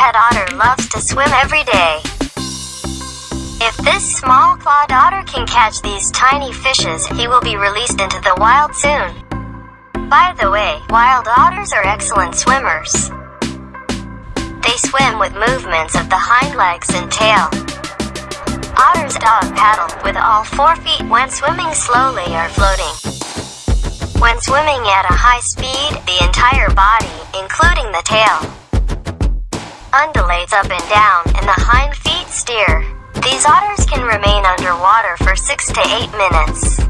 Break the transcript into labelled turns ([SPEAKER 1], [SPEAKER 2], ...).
[SPEAKER 1] pet otter loves to swim every day. If this small clawed otter can catch these tiny fishes, he will be released into the wild soon. By the way, wild otters are excellent swimmers. They swim with movements of the hind legs and tail. Otters dog paddle with all four feet when swimming slowly or floating. When swimming at a high speed, the entire body, including the tail, undulates up and down, and the hind feet steer. These otters can remain underwater for 6 to 8 minutes.